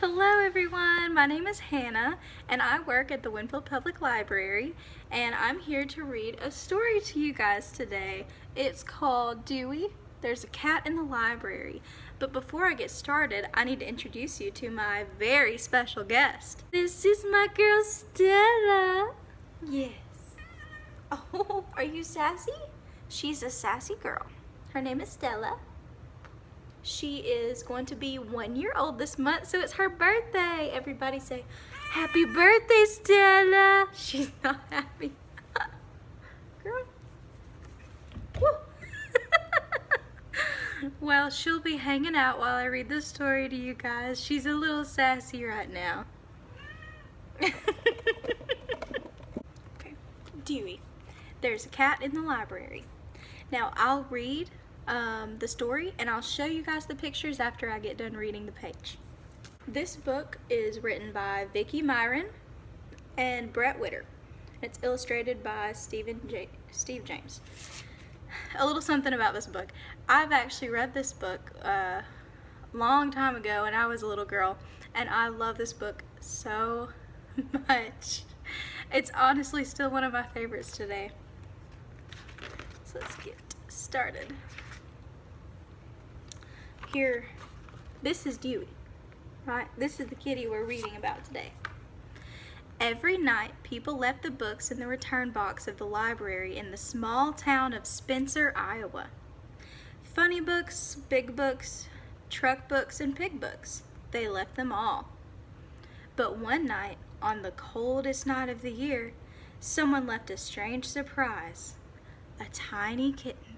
Hello everyone, my name is Hannah and I work at the Winfield Public Library and I'm here to read a story to you guys today. It's called Dewey, There's a Cat in the Library. But before I get started, I need to introduce you to my very special guest. This is my girl Stella. Yes. Oh, are you sassy? She's a sassy girl. Her name is Stella. She is going to be one year old this month, so it's her birthday. Everybody say, happy birthday, Stella. She's not happy. Girl. well, she'll be hanging out while I read the story to you guys. She's a little sassy right now. okay. Dewey. There's a cat in the library. Now, I'll read um, the story and I'll show you guys the pictures after I get done reading the page. This book is written by Vicki Myron and Bret Witter. It's illustrated by Stephen J Steve James. A little something about this book. I've actually read this book a uh, long time ago when I was a little girl and I love this book so much. It's honestly still one of my favorites today. So let's get started here, this is Dewey, right? This is the kitty we're reading about today. Every night, people left the books in the return box of the library in the small town of Spencer, Iowa. Funny books, big books, truck books, and pig books. They left them all. But one night, on the coldest night of the year, someone left a strange surprise. A tiny kitten.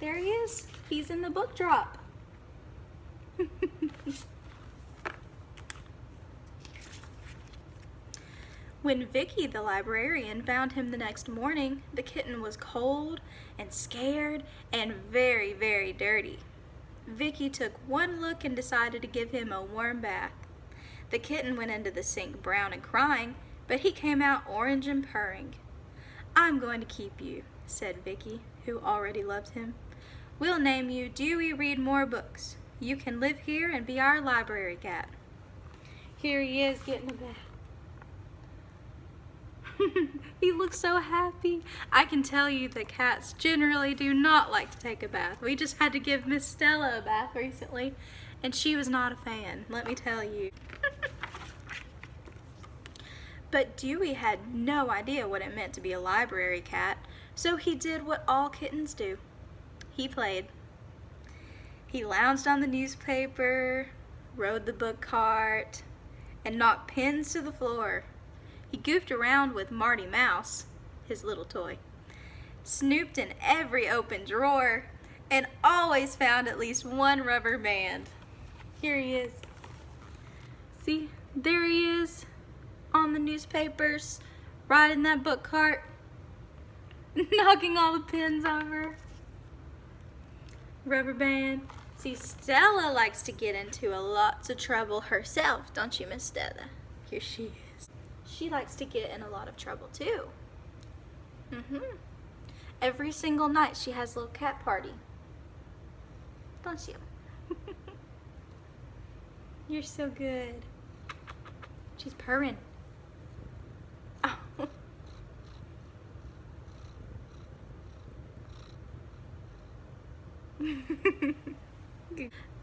There he is. He's in the book drop. when Vicki, the librarian, found him the next morning, the kitten was cold and scared and very, very dirty. Vicki took one look and decided to give him a warm bath. The kitten went into the sink brown and crying, but he came out orange and purring. I'm going to keep you, said Vicki, who already loved him. We'll name you Dewey Read More Books. You can live here and be our library cat. Here he is getting a bath. he looks so happy. I can tell you that cats generally do not like to take a bath. We just had to give Miss Stella a bath recently, and she was not a fan, let me tell you. but Dewey had no idea what it meant to be a library cat, so he did what all kittens do. He played. He lounged on the newspaper, rode the book cart, and knocked pins to the floor. He goofed around with Marty Mouse, his little toy, snooped in every open drawer, and always found at least one rubber band. Here he is. See, there he is on the newspapers, riding that book cart, knocking all the pins over rubber band. See, Stella likes to get into a lots of trouble herself, don't you, Miss Stella? Here she is. She likes to get in a lot of trouble, too. Mm-hmm. Every single night she has a little cat party. Don't you? You're so good. She's purring.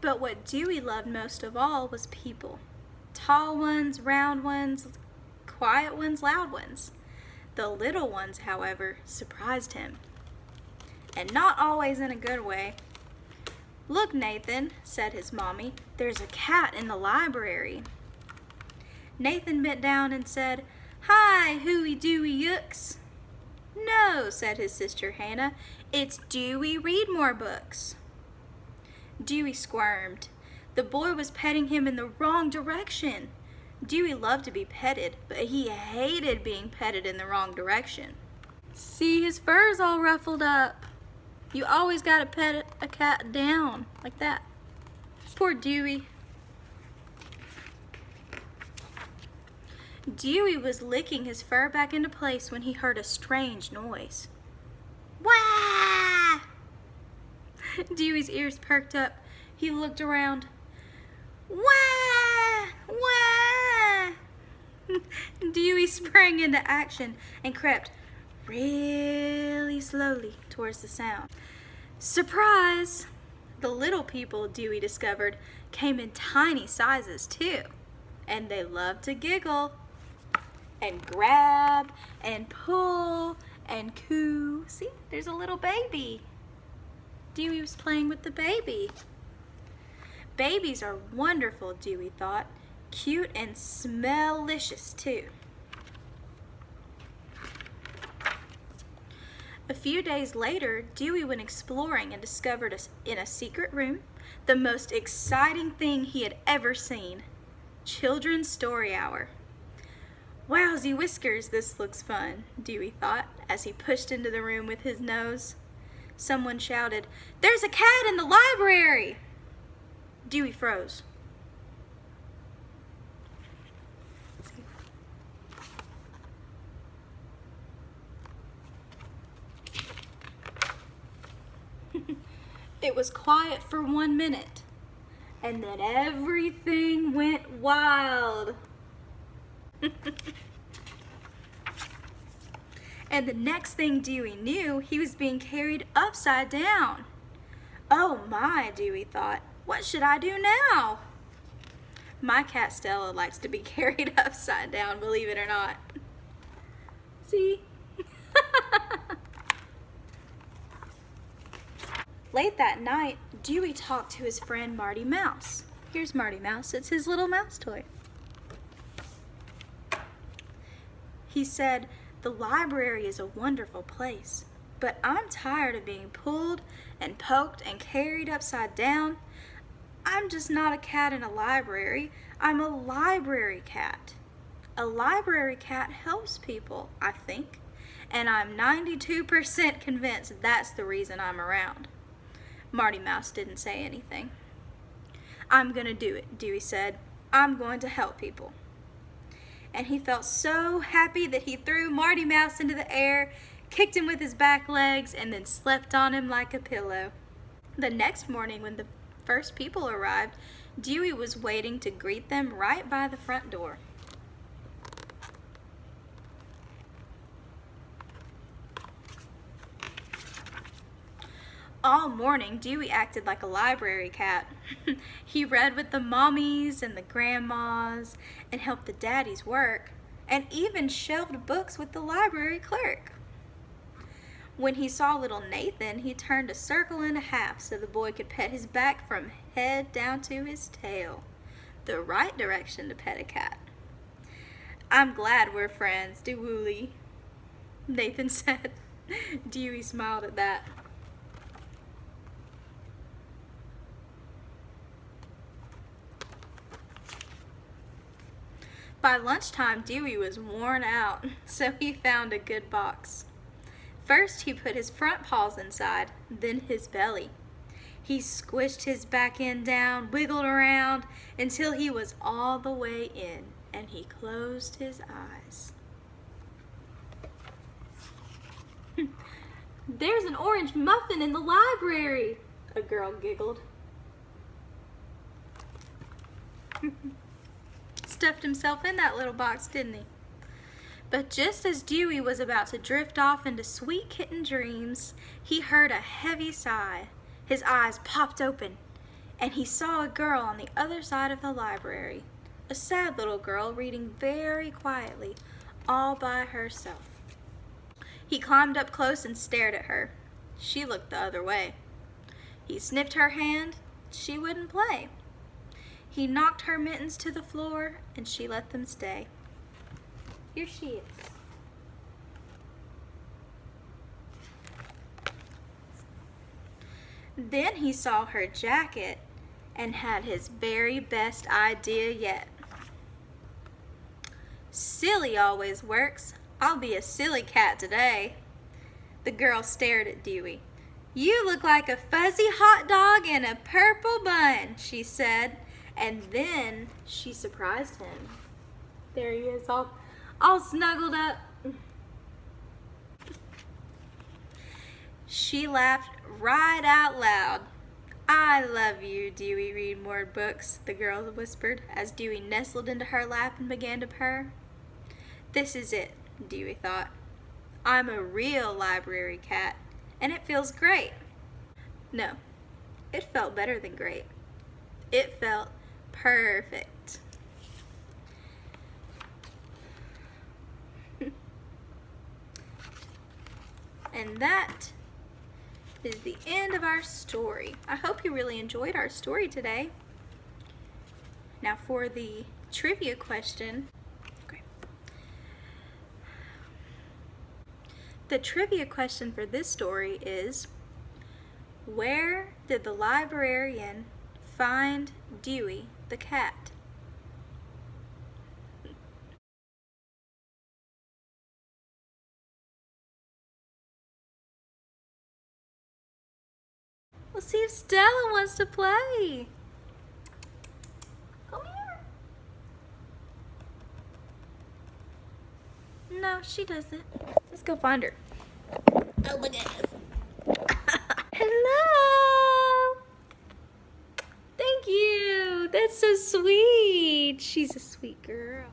but what Dewey loved most of all was people. Tall ones, round ones, quiet ones, loud ones. The little ones, however, surprised him. And not always in a good way. Look, Nathan, said his mommy, there's a cat in the library. Nathan bent down and said, Hi, hooey dooey yooks. No, said his sister Hannah, it's Dewey read more books. Dewey squirmed. The boy was petting him in the wrong direction. Dewey loved to be petted, but he hated being petted in the wrong direction. See, his fur's all ruffled up. You always gotta pet a cat down, like that. Poor Dewey. Dewey was licking his fur back into place when he heard a strange noise. Wah! Dewey's ears perked up. He looked around. Wah! Wah! Dewey sprang into action and crept really slowly towards the sound. Surprise! The little people, Dewey discovered, came in tiny sizes too. And they loved to giggle and grab and pull and coo. See, there's a little baby. Dewey was playing with the baby. Babies are wonderful, Dewey thought. Cute and smell-licious too. A few days later, Dewey went exploring and discovered a, in a secret room the most exciting thing he had ever seen. Children's Story Hour. Wowsy whiskers, this looks fun, Dewey thought as he pushed into the room with his nose. Someone shouted, There's a cat in the library! Dewey froze. it was quiet for one minute, and then everything went wild. and the next thing Dewey knew, he was being carried upside down. Oh my, Dewey thought. What should I do now? My cat Stella likes to be carried upside down, believe it or not. See? Late that night, Dewey talked to his friend Marty Mouse. Here's Marty Mouse. It's his little mouse toy. He said, the library is a wonderful place, but I'm tired of being pulled and poked and carried upside down. I'm just not a cat in a library. I'm a library cat. A library cat helps people, I think, and I'm 92% convinced that's the reason I'm around. Marty Mouse didn't say anything. I'm gonna do it, Dewey said. I'm going to help people. And he felt so happy that he threw Marty Mouse into the air, kicked him with his back legs, and then slept on him like a pillow. The next morning when the first people arrived, Dewey was waiting to greet them right by the front door. All morning, Dewey acted like a library cat. he read with the mommies and the grandmas and helped the daddies work and even shelved books with the library clerk. When he saw little Nathan, he turned a circle and a half so the boy could pet his back from head down to his tail. The right direction to pet a cat. I'm glad we're friends, Dewooly, Nathan said. Dewey smiled at that. By lunchtime, Dewey was worn out, so he found a good box. First, he put his front paws inside, then his belly. He squished his back end down, wiggled around until he was all the way in, and he closed his eyes. There's an orange muffin in the library, a girl giggled. Stuffed himself in that little box, didn't he? But just as Dewey was about to drift off into sweet kitten dreams, he heard a heavy sigh. His eyes popped open, and he saw a girl on the other side of the library. A sad little girl reading very quietly, all by herself. He climbed up close and stared at her. She looked the other way. He sniffed her hand. She wouldn't play. He knocked her mittens to the floor, and she let them stay. Here she is. Then he saw her jacket and had his very best idea yet. Silly always works. I'll be a silly cat today. The girl stared at Dewey. You look like a fuzzy hot dog in a purple bun, she said. And then she surprised him. There he is all all snuggled up. She laughed right out loud. I love you, Dewey read more books, the girl whispered as Dewey nestled into her lap and began to purr. This is it, Dewey thought. I'm a real library cat, and it feels great. No, it felt better than great. It felt perfect. and that is the end of our story. I hope you really enjoyed our story today. Now for the trivia question. The trivia question for this story is, where did the librarian find Dewey the cat? We'll see if Stella wants to play. Come here. No, she doesn't. Let's go find her. Oh my goodness. Hello. Thank you. That's so sweet. She's a sweet girl.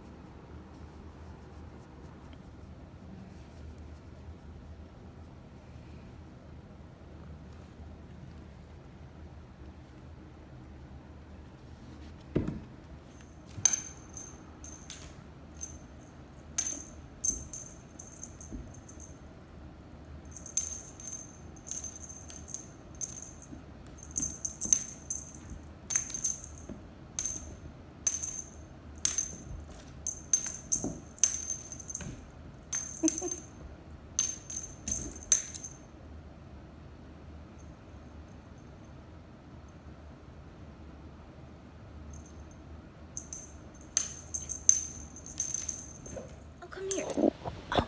Oh, come here. Oh. Come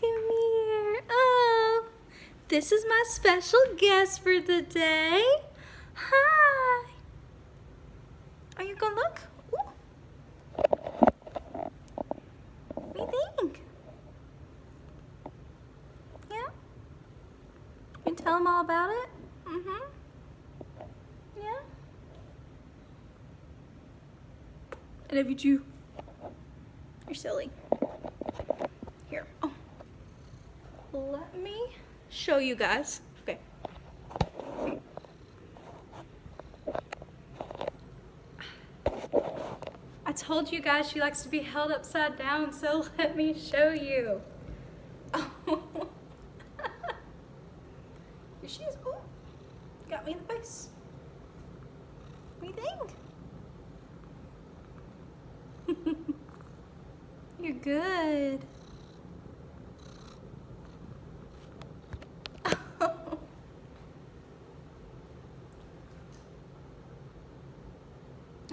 here. Oh, this is my special guest for the day. Hi. Are you gonna look? Ooh. What do you think? Yeah? You tell them all about it? Mm-hmm. Yeah? I love you too. You're silly. Here. Oh. Let me show you guys. Okay. I told you guys she likes to be held upside down, so let me show you. Oh. Here she is. Oh. Got me in the face. What do you think? You're good.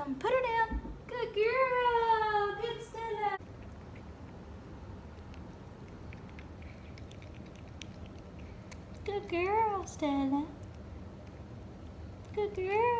Um, put her down. Good girl. Good Stella. Good girl, Stella. Good girl.